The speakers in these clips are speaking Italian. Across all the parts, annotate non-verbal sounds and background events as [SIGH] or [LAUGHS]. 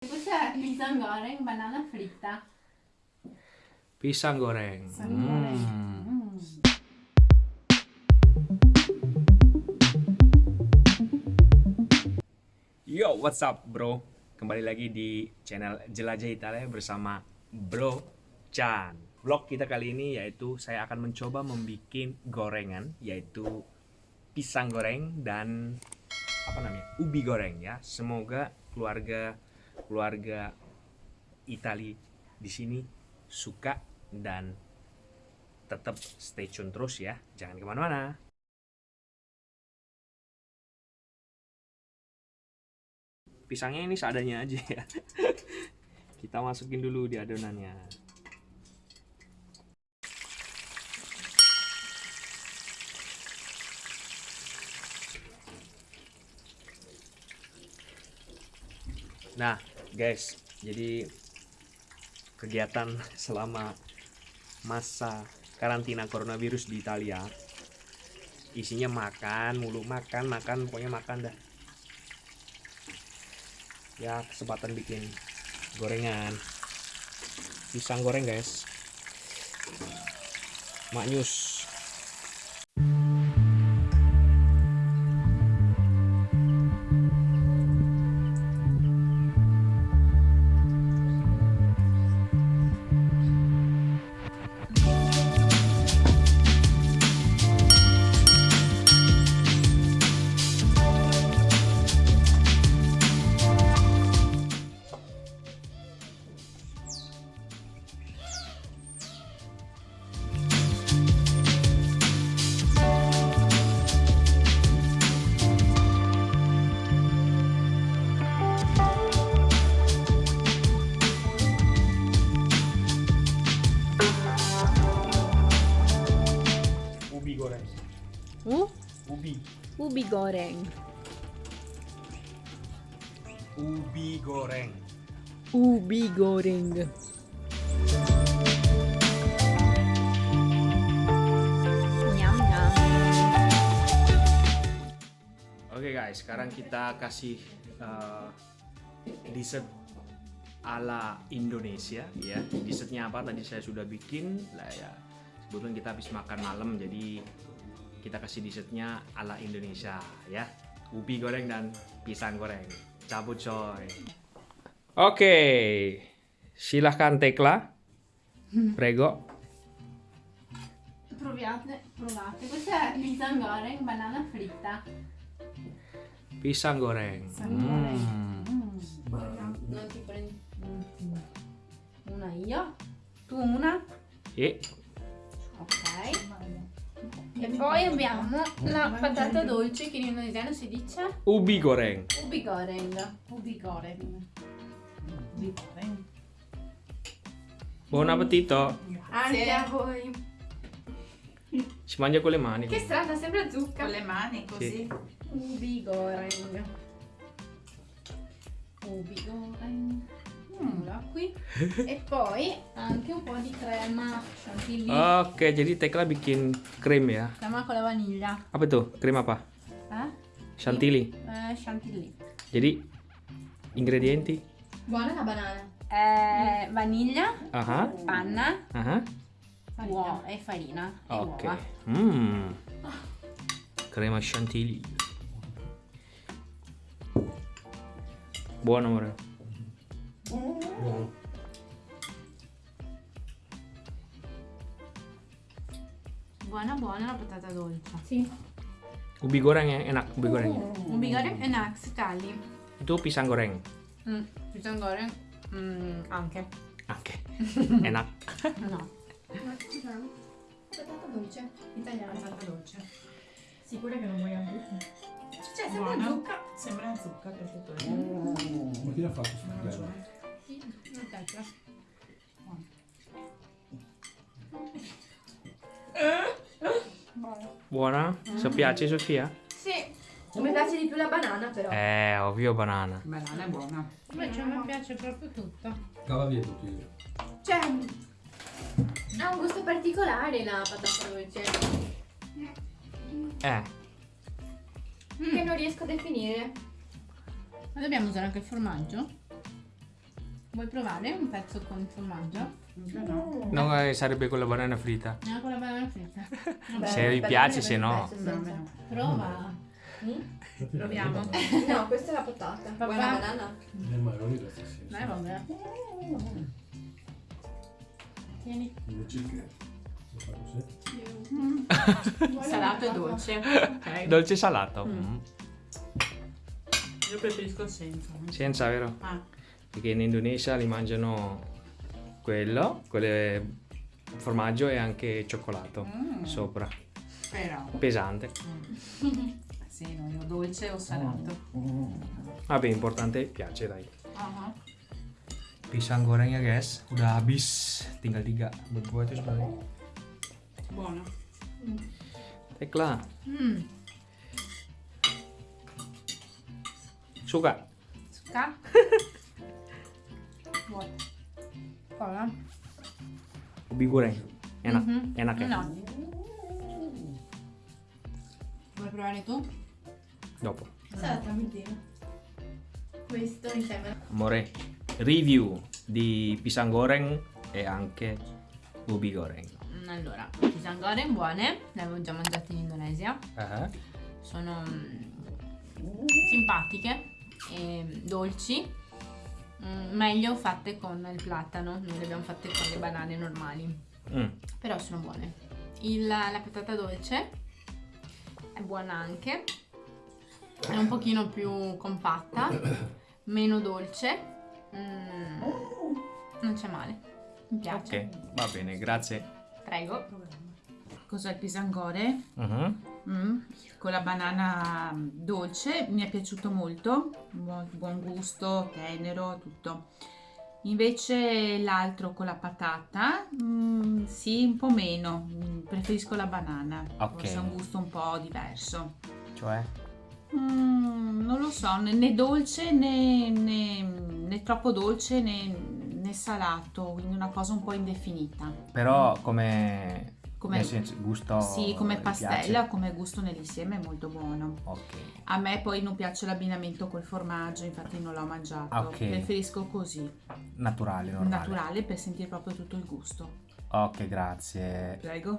È pisang goreng banana fritta. Pisang goreng. Pisang goreng. Hmm. Mm. Yo, what's up bro? Kembali lagi di channel Jelajah Italia bersama Bro Chan. Vlog kita kali ini yaitu saya akan mencoba membuat gorengan yaitu pisang goreng dan apa namanya ubi goreng ya. Semoga keluarga keluarga Itali di sini suka dan tetap stay tune terus ya. Jangan ke mana-mana. pisangnya ini seadanya aja ya [LAUGHS] kita masukin dulu di adonannya nah guys jadi kegiatan selama masa karantina coronavirus di Italia isinya makan mulu makan makan pokoknya makan dah. Ya kesempatan bikin gorengan. Pisang goreng guys. Maknyus goreng. ubi goreng Ubi goreng. Nyam nyam. Oke guys, sekarang kita kasih uh, dessert ala Indonesia ya. Dessertnya apa? Tadi saya sudah bikin lah ya. Kebetulan kita habis makan malam, jadi kita kasih dessertnya ala Indonesia ya. Ubi goreng dan pisang goreng. Cabut coy. Oke, silahkan Tekla. Prego. Provate. Questa è pisang goreng banana fritta. Pisang goreng. Pisang goreng. Hmm. Mm. Non ti prendi una io, tu una, E ok. E poi abbiamo la patata dolce che in indonesiano si dice ubi goreng. ubi goreng. Ubi goreng. Ubi goreng. Buon appetito. Anche a voi. Si mangia con le mani. Che strana, sembra zucca. Con le mani così. Ubi goreng. Ubi goreng. Qui. e poi anche un po' di crema chantilly. Oke, jadi Tekla bikin krim ya. Crema con la vaniglia. Apa tuh? Krim apa? Eh? Chantilly. Eh, chantilly. Jadi ingredienti? Buona la banana. Eh, vaniglia, Aha. panna Aha. uo- e farina. E Oke. uova. Hmm. Crema chantilly. Buono amore. Buona buona la patata dolce. Sì. Ubi goreng enak ubi goreng. Ubi goreng enak sekali. Itu pisang goreng. Mm, pisang goreng mm, anche. Oke. enak. [LAUGHS] No. Patata dolce. Italiana. Patata dolce. Sicura che non vuoi anche Cioè, sembra Buona. zucca. Sembra zucca per tutto il Ma chi l'ha fatto sul Buona? Se piace Sofia? Sì, Mi piace di più la banana però. Eh, ovvio banana. Banana è buona. invece a me piace proprio tutto. Cava via tutti. Cioè, ha un gusto particolare la patata dolce. Eh, Che non riesco a definire. Ma dobbiamo usare anche il formaggio? Vuoi provare un pezzo con il formaggio? No. No, eh, sarebbe con la banana fritta. No, con la banana fritta. Vabbè, [LAUGHS] Se vi piace, se no. Prova. [LAUGHS] Proviamo. No, questa è la patata. Papà. Vuoi una banana? Le marroni la stessa. Dai, vabbè. Tieni. Così. [LAUGHS] Salato e dolce. Ok. Dolce salato. Mm. Mm. Io preferisco senza. Senza, vero? Ah, Perché in Indonesia li mangiano quello, quelle formaggio e anche cioccolato Mm. sopra. però. Pesante. [LAUGHS] Sì, no, io dolce o salato. Vabbè, importante piace, dai. Ah, Pisang goreng ya guys, udah habis. Tinggal tiga buat gua itu sebenarnya. Buono. Tekla, Mm. suka? Suka? [LAUGHS] Buono. Prova. Ubi goreng. Enak, Mhm. enak ya? No. Vuoi provare tu? Dopo. Questo mi sembra. Amore, review di pisang goreng e anche ubi goreng. Mm, Allora, pisang goreng buone, le avevo già mangiate in Indonesia. Ah, Sono mm, simpatiche e dolci. Mm, meglio fatte con il platano, noi le abbiamo fatte con le banane normali. mm. Però sono buone. Il- la patata dolce è buona anche. È un pochino più compatta, [COUGHS] meno dolce. Mm, non c'è male. Mi piace. Ok, va bene, grazie. Prego. Cos'è il pisangore? Mhm. Mm, Con la banana dolce, mi è piaciuto molto, buon, buon gusto, tenero, tutto. Invece l'altro con la patata, mm, sì, un po' meno, Mm, preferisco la banana, Ok. forse ha un gusto un po' diverso. Cioè? Mm, non lo so, né, né dolce né, né- né troppo dolce né, né salato, quindi una cosa un po' indefinita. Però come... Come- senso, gusto... Sì, come pastella, come gusto nell'insieme è molto buono. Ok. A me poi non piace l'abbinamento col formaggio, infatti non l'ho mangiato. Ok. Preferisco così, Naturale, normale. naturale, per sentire proprio tutto il gusto. Ok, grazie. Prego.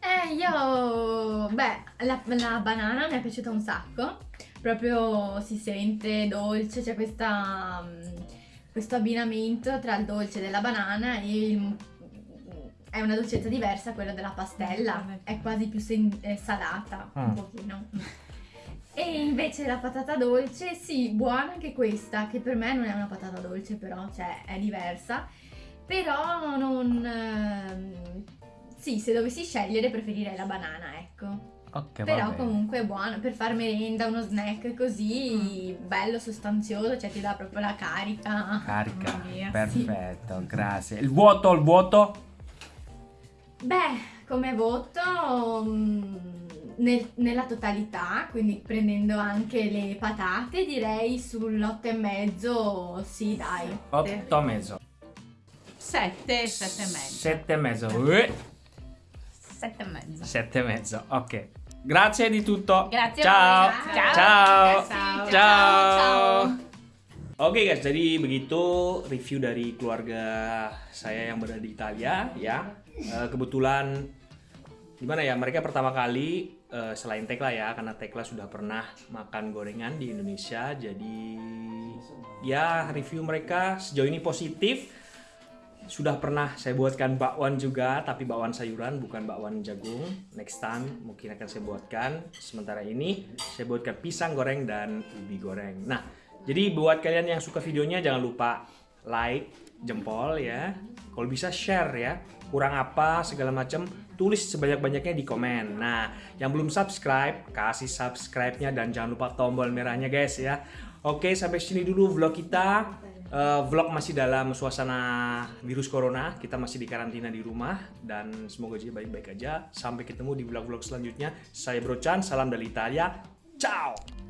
Eh, io... Beh, la, la banana mi è piaciuta un sacco. Proprio si sente dolce, c'è questa, mm, questo abbinamento tra il dolce della banana e il- È una dolcezza diversa quella della pastella. È quasi più sen- eh, salata, Mm. un pochino. [LAUGHS] E invece la patata dolce, sì, buona anche questa, che per me non è una patata dolce però, cioè è diversa. Però non... ehm, sì, se dovessi scegliere preferirei la banana, ecco. Ok, va Però bene. comunque è buono per far merenda, uno snack così bello, sostanzioso, cioè ti dà proprio la carica. Carica. Mia, Perfetto, grazie. Il vuoto, il vuoto? Beh, come voto mm, nel- nella totalità, quindi prendendo anche le patate, direi sull'8 e mezzo, sì dai. 8 e mezzo. Sette, sette e mezzo. 7 e mezzo. Uè, Sette e mezzo. Sette e mezzo, ok. Grazie di tutto. Grazie a Ciao. voi. Ciao. Ciao. Ciao. Ciao. Oke guys, jadi begitu review dari keluarga saya yang berada di Italia ya. Eh, kebetulan gimana ya mereka pertama kali eh, selain Tekla ya karena Tekla sudah pernah makan gorengan di Indonesia jadi ya review mereka sejauh ini positif. Sudah pernah saya buatkan bakwan juga tapi bakwan sayuran bukan bakwan jagung. Next time mungkin akan saya buatkan. Sementara ini saya buatkan pisang goreng dan ubi goreng. Nah jadi buat kalian yang suka videonya jangan lupa like jempol ya kalau bisa share ya kurang apa segala macam tulis sebanyak-banyaknya di komen nah yang belum subscribe kasih subscribe-nya dan jangan lupa tombol merahnya guys ya oke sampai sini dulu vlog kita Eh, vlog masih dalam suasana virus corona, kita masih di karantina di rumah dan semoga aja baik-baik aja. Sampai ketemu di vlog-vlog selanjutnya. Saya Bro Chan, salam dari Italia. Ciao.